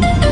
Woo!